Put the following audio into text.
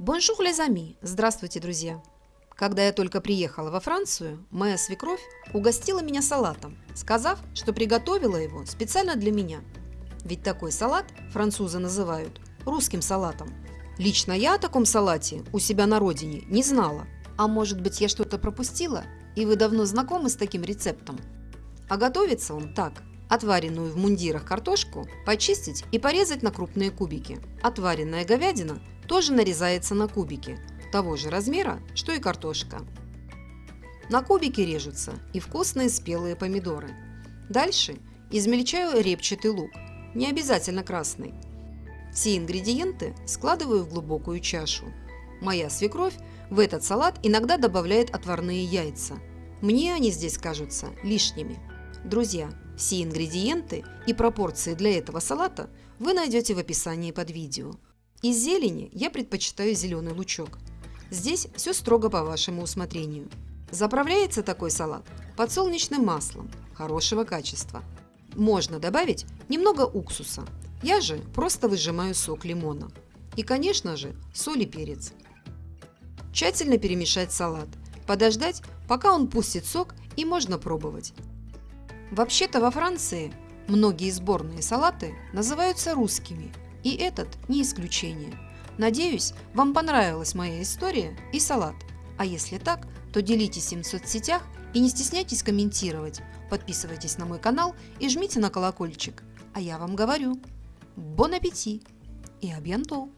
Bonjour les amis! Здравствуйте, друзья! Когда я только приехала во Францию, моя свекровь угостила меня салатом, сказав, что приготовила его специально для меня. Ведь такой салат французы называют русским салатом. Лично я о таком салате у себя на родине не знала. А может быть я что-то пропустила, и вы давно знакомы с таким рецептом? А готовится он так. Отваренную в мундирах картошку почистить и порезать на крупные кубики. Отваренная говядина тоже нарезается на кубики, того же размера, что и картошка. На кубики режутся и вкусные спелые помидоры. Дальше измельчаю репчатый лук, не обязательно красный. Все ингредиенты складываю в глубокую чашу. Моя свекровь в этот салат иногда добавляет отварные яйца. Мне они здесь кажутся лишними. Друзья, все ингредиенты и пропорции для этого салата вы найдете в описании под видео. Из зелени я предпочитаю зеленый лучок. Здесь все строго по вашему усмотрению. Заправляется такой салат подсолнечным маслом хорошего качества. Можно добавить немного уксуса. Я же просто выжимаю сок лимона. И, конечно же, соль и перец. Тщательно перемешать салат. Подождать, пока он пустит сок и можно пробовать. Вообще-то во Франции многие сборные салаты называются русскими – и этот не исключение. Надеюсь, вам понравилась моя история и салат. А если так, то делитесь им в соцсетях и не стесняйтесь комментировать. Подписывайтесь на мой канал и жмите на колокольчик. А я вам говорю, бон аппетит и абьянтол!